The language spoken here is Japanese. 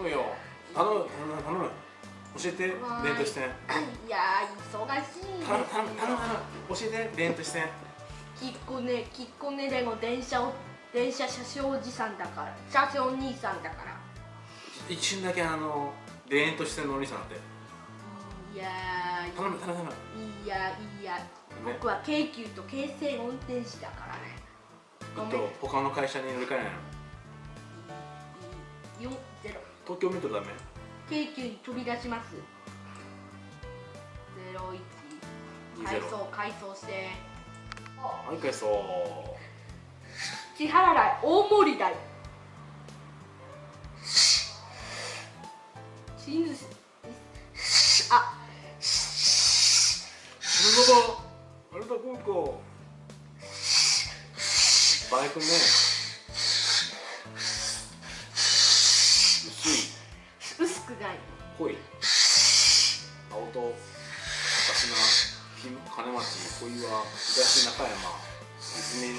頼むよ。頼む頼む。教えて。レントして。いや忙しい。頼む頼む頼む教えて。レントして。きっこねきっこねでも電車を電車車掌おじさんだから。車掌兄さんだから。一瞬だけあのレントしてのお兄さんだって。いや頼む頼む頼む。いやいや僕は京急と京成運転士だからね。ごめん。と他の会社に乗り換えないの。4ゼロ東京メトロダメ京急に飛び出します。ゼロ一。改装改装して。はい返そう支払い大盛り代チンズ。あ。なるほどあれだ高校。バイクね薄くない青と私の金町小岩東中山。泉